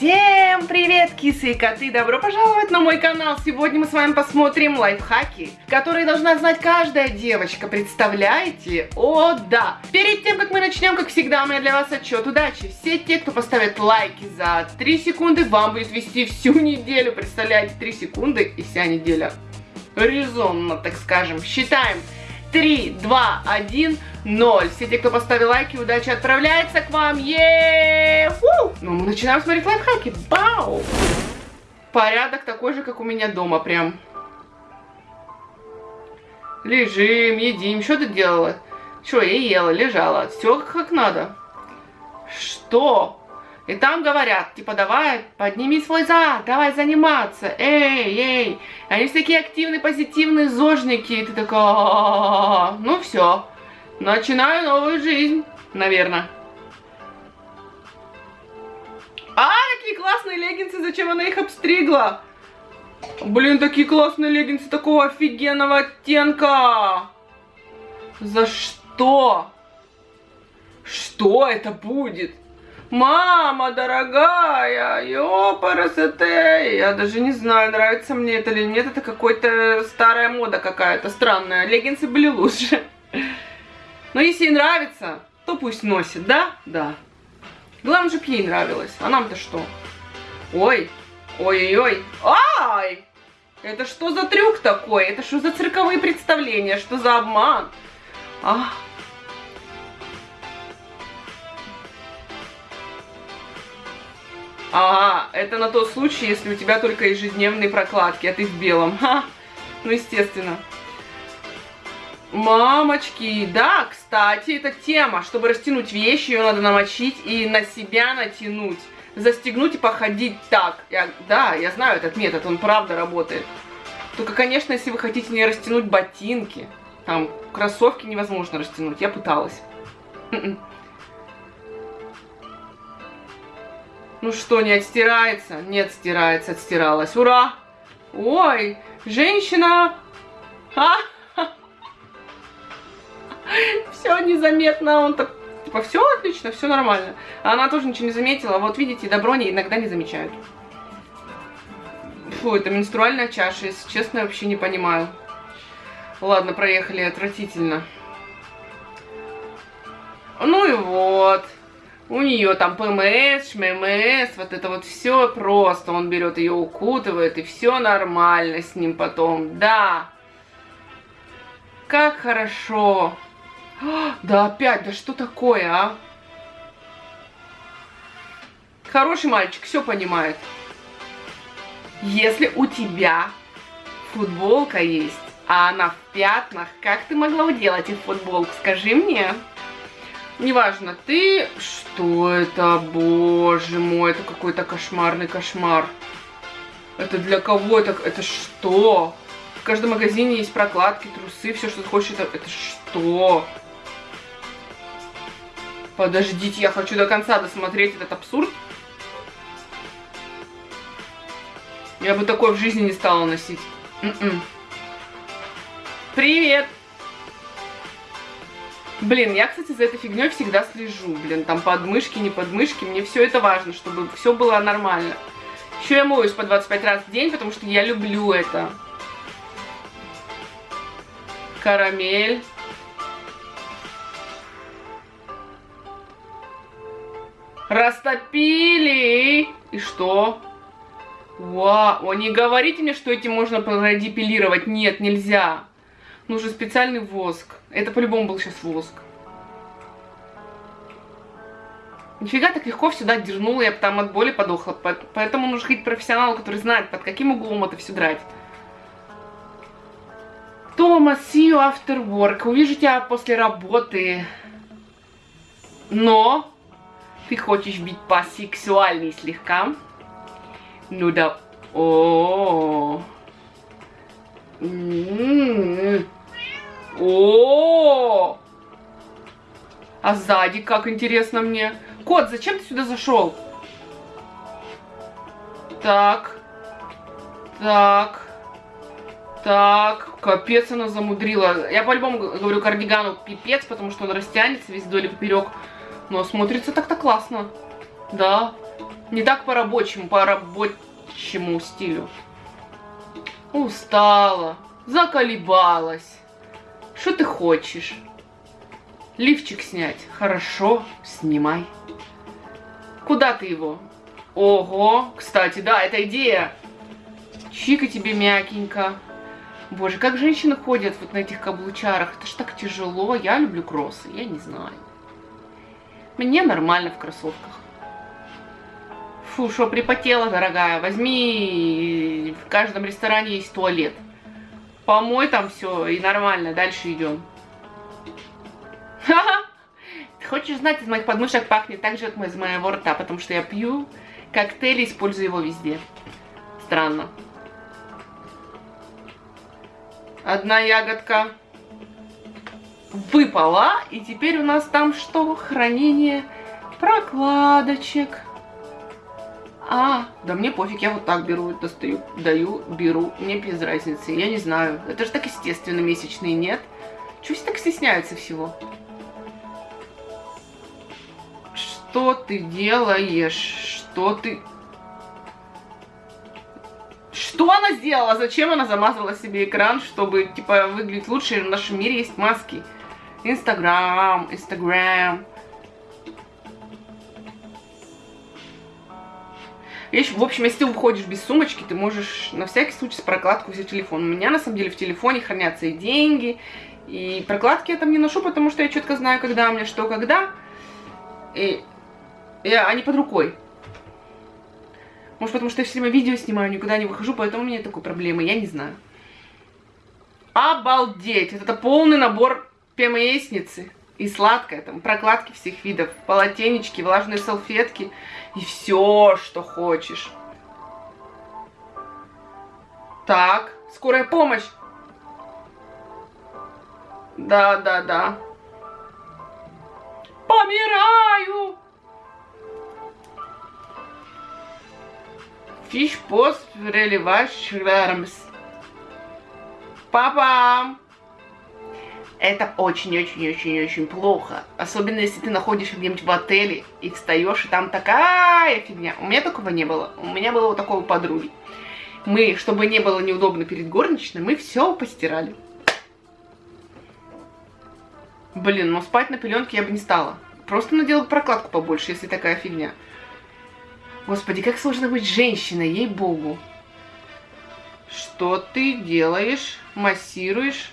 Всем привет, кисы и коты! Добро пожаловать на мой канал! Сегодня мы с вами посмотрим лайфхаки, которые должна знать каждая девочка. Представляете? О, да! Перед тем, как мы начнем, как всегда, у меня для вас отчет удачи. Все те, кто поставит лайки за 3 секунды, вам будет вести всю неделю. Представляете, 3 секунды и вся неделя. Резонно, так скажем. Считаем. 3, 2, 1, 0. Все те, кто поставил лайки, удача отправляется к вам. Еее! Ну, мы начинаем смотреть лайфхаки. Бау! Порядок такой же, как у меня дома прям. Лежим, едим. Что ты делала? Что, я ела, лежала. Все как надо. Что? И там говорят, типа, давай, подними свой зад, давай заниматься, эй, эй. Они все такие активные, позитивные зожники, и ты такая, ну все, начинаю новую жизнь, наверное. А, какие классные леггинсы, зачем она их обстригла? Блин, такие классные леггинсы такого офигенного оттенка. За что? Что это будет? Мама дорогая, ёпарасоте. Я даже не знаю, нравится мне это или нет. Это какой-то старая мода какая-то странная. Леггинсы были лучше. Но если ей нравится, то пусть носит, да? Да. Главное, чтобы ей нравилось. А нам-то что? Ой, ой-ой-ой. Ай! Это что за трюк такой? Это что за цирковые представления? Что за обман? Ах. Ага, это на тот случай, если у тебя только ежедневные прокладки, а ты в белом. Ха, ну, естественно. Мамочки, да, кстати, это тема. Чтобы растянуть вещи, ее надо намочить и на себя натянуть. Застегнуть и походить так. Я, да, я знаю этот метод, он правда работает. Только, конечно, если вы хотите не растянуть ботинки, там, кроссовки невозможно растянуть, я пыталась. Ну что, не отстирается? Нет, стирается, отстиралась. Ура! Ой, женщина! А? Все незаметно, он так, типа, все отлично, все нормально. Она тоже ничего не заметила. Вот видите, добро не, иногда не замечают. Фу, это менструальная чаша, если честно, вообще не понимаю. Ладно, проехали, отвратительно. Ну и вот. У нее там ПМС, ШММС, вот это вот все просто. Он берет ее, укутывает, и все нормально с ним потом. Да. Как хорошо. Да опять, да что такое, а? Хороший мальчик, все понимает. Если у тебя футболка есть, а она в пятнах, как ты могла уделать эту футболку? Скажи мне. Неважно, ты... Что это? Боже мой, это какой-то кошмарный кошмар. Это для кого это? Это что? В каждом магазине есть прокладки, трусы, все, что ты хочешь. Это, это что? Подождите, я хочу до конца досмотреть этот абсурд. Я бы такое в жизни не стала носить. М-м. Привет! Блин, я, кстати, за этой фигней всегда слежу. Блин, там подмышки, не подмышки. Мне все это важно, чтобы все было нормально. Еще я моюсь по 25 раз в день, потому что я люблю это. Карамель. Растопили. И что? Вау. Не говорите мне, что этим можно продепилировать. Нет, нельзя. Нужен специальный воск. Это по-любому был сейчас воск. Нифига так легко сюда дернула, я там от боли подохла. Поэтому нужно ходить профессионалу, который знает, под каким углом это все драть. Тома, see you after work. Увижу тебя после работы. Но ты хочешь быть посексуальней слегка? Ну да. О. -о, -о. О! А сзади, как интересно мне. Кот, зачем ты сюда зашел? Так. Так. Так. Капец она замудрила. Я по-любому говорю кардигану пипец, потому что он растянется весь вдоль и поперек. Но смотрится так-то классно. Да. Не так по-рабочему, по рабочему стилю. Устала, заколебалась. Что ты хочешь? Лифчик снять? Хорошо, снимай. Куда ты его? Ого, кстати, да, это идея. Чика тебе мягенько. Боже, как женщины ходят вот на этих каблучарах. Это ж так тяжело. Я люблю кроссы, я не знаю. Мне нормально в кроссовках. Фу, что припотела, дорогая. Возьми, в каждом ресторане есть туалет. Помой там все и нормально. Дальше идем. Хочешь знать, из моих подмышек пахнет так же, как из моего рта, потому что я пью коктейль и использую его везде. Странно. Одна ягодка выпала, и теперь у нас там что? Хранение прокладочек. А, да мне пофиг, я вот так беру, достаю, даю, беру, мне без разницы, я не знаю. Это же так естественно, месячные нет. Чего все так стесняются всего? Что ты делаешь? Что ты... Что она сделала? Зачем она замазала себе экран, чтобы, типа, выглядеть лучше? В нашем мире есть маски. Инстаграм, Инстаграм. Вещь, в общем, если ты уходишь без сумочки, ты можешь на всякий случай с прокладку взять телефон. У меня, на самом деле, в телефоне хранятся и деньги, и прокладки я там не ношу, потому что я четко знаю, когда у меня что, когда. И я, они под рукой. Может, потому что я все время видео снимаю, никуда не выхожу, поэтому у меня такой проблемы, я не знаю. Обалдеть! Это полный набор ПМСницы. И сладкое, там, прокладки всех видов, полотенечки, влажные салфетки и все, что хочешь. Так, скорая помощь. Да, да, да. Помираю! Fish post relevar schwärms. Папа! Это очень-очень-очень-очень плохо. Особенно, если ты находишься где-нибудь в отеле и встаешь, и там такая фигня. У меня такого не было. У меня было вот такого подруги. Мы, чтобы не было неудобно перед горничной, мы все постирали. Блин, но спать на пеленке я бы не стала. Просто надела прокладку побольше, если такая фигня. Господи, как сложно быть женщиной, ей-богу. Что ты делаешь? Массируешь?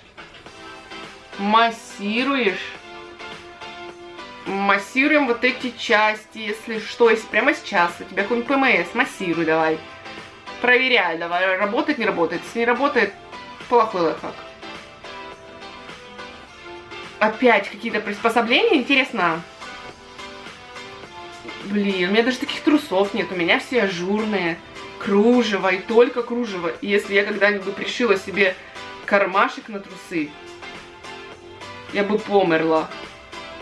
Массируешь? Массируем вот эти части, если что, если прямо сейчас у тебя какой-нибудь ПМС, массируй давай. Проверяй давай, работает, не работает. Если не работает, плохой лайфхак. Опять какие-то приспособления, интересно. Блин, у меня даже таких трусов нет, у меня все ажурные, кружево и только кружево. И если я когда-нибудь пришила себе кармашек на трусы, я бы померла.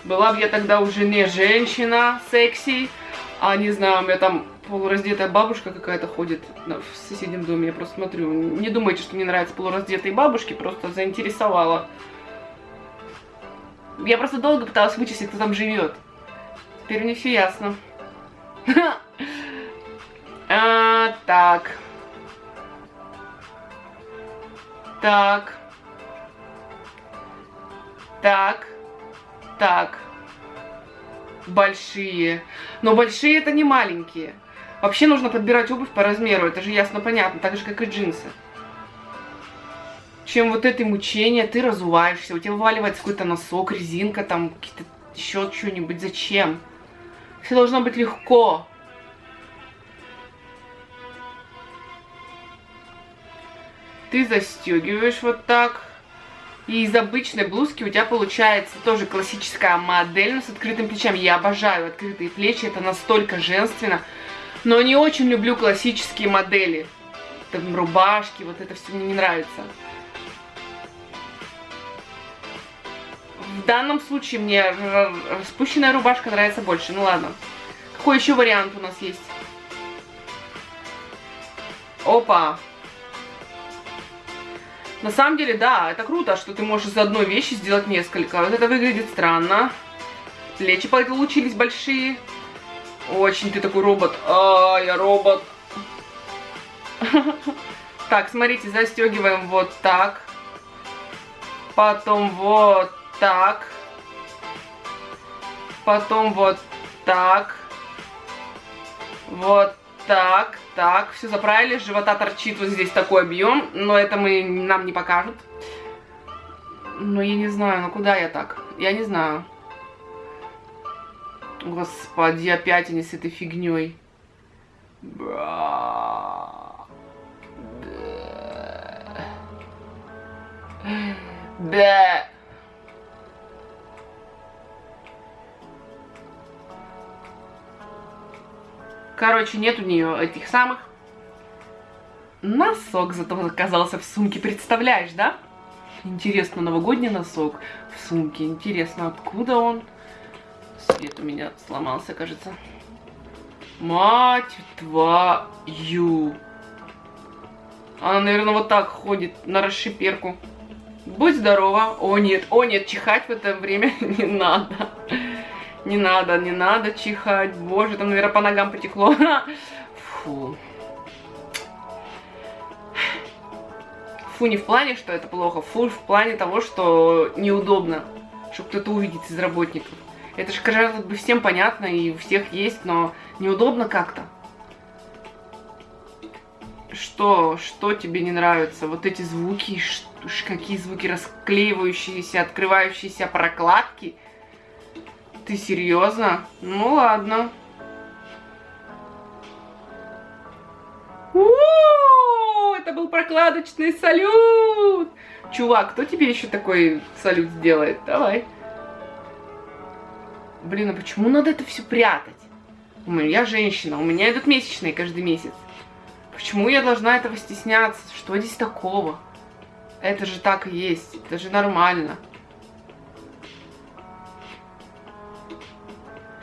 Была бы я тогда уже не женщина секси, а не знаю, у меня там полураздетая бабушка какая-то ходит в соседнем доме, я просто смотрю. Не думайте, что мне нравятся полураздетые бабушки, просто заинтересовала. Я просто долго пыталась вычислить, кто там живет. Теперь мне все ясно. А, так. Так. Так. Так. Большие. Но большие это не маленькие. Вообще нужно подбирать обувь по размеру. Это же ясно понятно. Так же, как и джинсы. Чем вот это мучение, ты разуваешься, у тебя вываливается какой-то носок, резинка, там, еще что-нибудь. Зачем? Все должно быть легко. Ты застегиваешь вот так. И из обычной блузки у тебя получается тоже классическая модель, но с открытым плечами. Я обожаю открытые плечи, это настолько женственно. Но не очень люблю классические модели. Там рубашки, вот это все мне не нравится. В данном случае мне спущенная рубашка нравится больше. Ну ладно. Какой еще вариант у нас есть? Опа. На самом деле, да, это круто, что ты можешь из одной вещи сделать несколько. Вот это выглядит странно. Плечи получились большие. Очень ты такой робот. А, я робот. Так, смотрите, застегиваем вот так. Потом вот так. Потом вот так. Вот так, так. Все заправили. Живота торчит вот здесь такой объем. Но это мы, нам не покажут. Но я не знаю, ну куда я так? Я не знаю. Господи, опять они с этой фигней. Да. Короче, нет у нее этих самых. Носок зато оказался в сумке, представляешь, да? Интересно, новогодний носок в сумке. Интересно, откуда он? Свет у меня сломался, кажется. Мать твою. Она, наверное, вот так ходит на расшиперку. Будь здорова. О, нет, о, нет, чихать в это время не надо. Не надо, не надо чихать. Боже, там, наверное, по ногам потекло. Фу. Фу не в плане, что это плохо, фу в плане того, что неудобно, что кто-то увидит из работников. Это же, кажется, бы всем понятно и у всех есть, но неудобно как-то. Что, что тебе не нравится? Вот эти звуки, какие звуки расклеивающиеся, открывающиеся прокладки – ты серьезно? Ну ладно. У это был прокладочный салют. Чувак, кто тебе еще такой салют сделает? Давай. Блин, а почему надо это все прятать? Я женщина, у меня идут месячные каждый месяц. Почему я должна этого стесняться? Что здесь такого? Это же так и есть, это же нормально.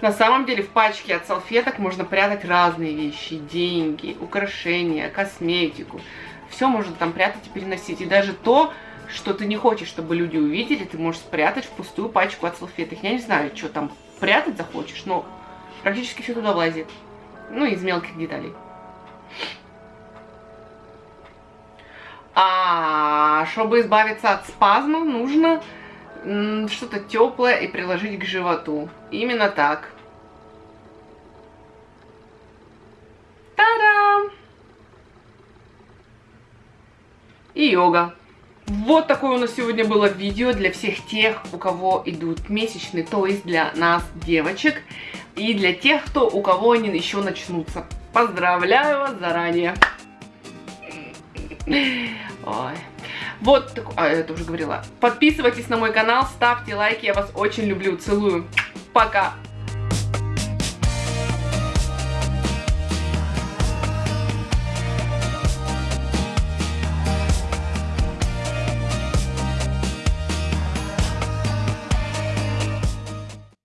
На самом деле в пачке от салфеток можно прятать разные вещи. Деньги, украшения, косметику. Все можно там прятать и переносить. И даже то, что ты не хочешь, чтобы люди увидели, ты можешь спрятать в пустую пачку от салфеток. Я не знаю, что там прятать захочешь, но практически все туда влазит. Ну, из мелких деталей. А чтобы избавиться от спазмов, нужно что-то теплое и приложить к животу. Именно так. Та-дам! И йога. Вот такое у нас сегодня было видео для всех тех, у кого идут месячные, то есть для нас, девочек, и для тех, кто, у кого они еще начнутся. Поздравляю вас заранее. Ой. Вот, а, это уже говорила. Подписывайтесь на мой канал, ставьте лайки, я вас очень люблю, целую. Пока!